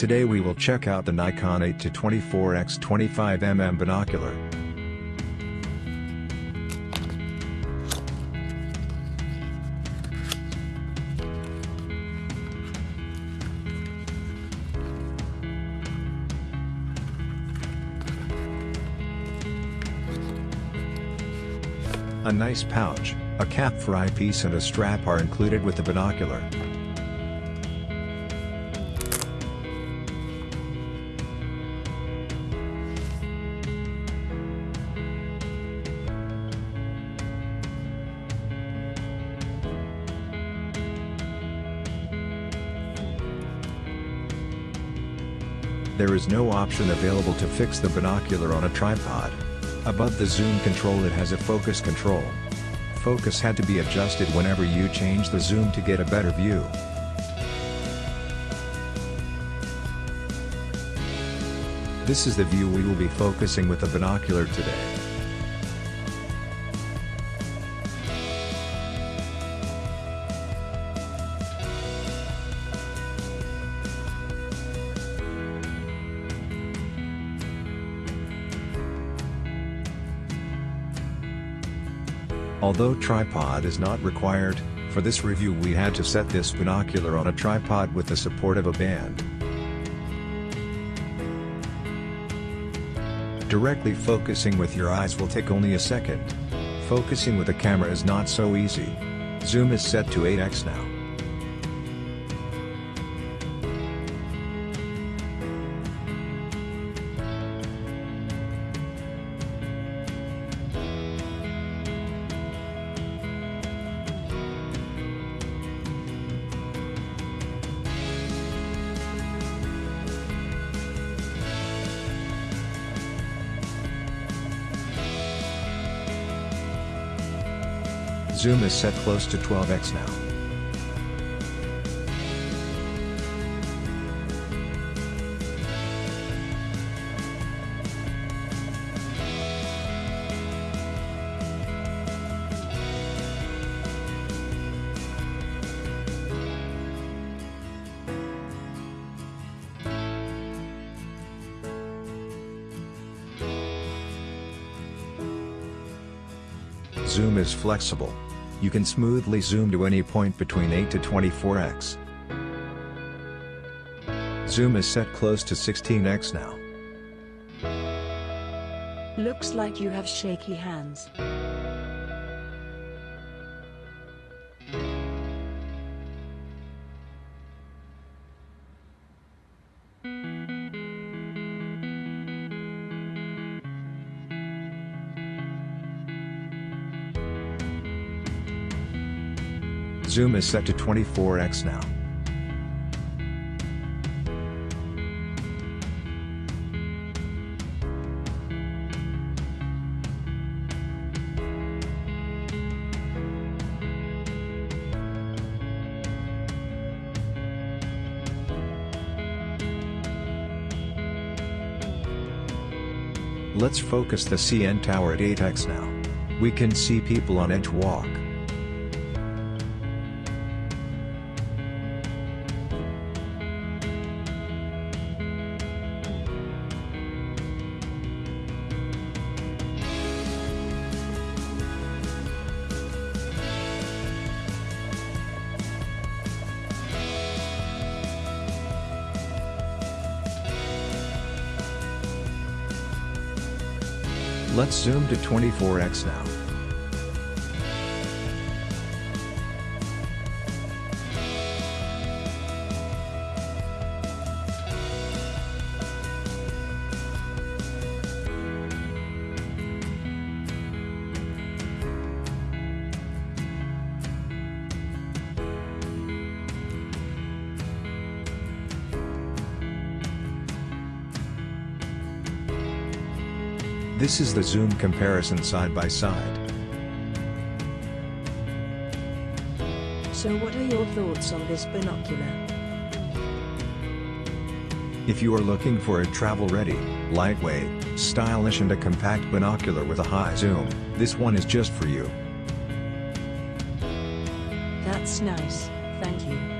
Today we will check out the Nikon 8 to 24x 25mm binocular. A nice pouch, a cap for eyepiece and a strap are included with the binocular. There is no option available to fix the binocular on a tripod. Above the zoom control it has a focus control. Focus had to be adjusted whenever you change the zoom to get a better view. This is the view we will be focusing with the binocular today. Although tripod is not required, for this review we had to set this binocular on a tripod with the support of a band. Directly focusing with your eyes will take only a second. Focusing with a camera is not so easy. Zoom is set to 8x now. Zoom is set close to 12x now. Zoom is flexible. You can smoothly zoom to any point between 8 to 24x. Zoom is set close to 16x now. Looks like you have shaky hands. Zoom is set to 24x now. Let's focus the CN tower at 8x now. We can see people on edge walk. Let's zoom to 24x now. This is the zoom comparison side by side. So what are your thoughts on this binocular? If you are looking for a travel-ready, lightweight, stylish and a compact binocular with a high zoom, this one is just for you. That's nice, thank you.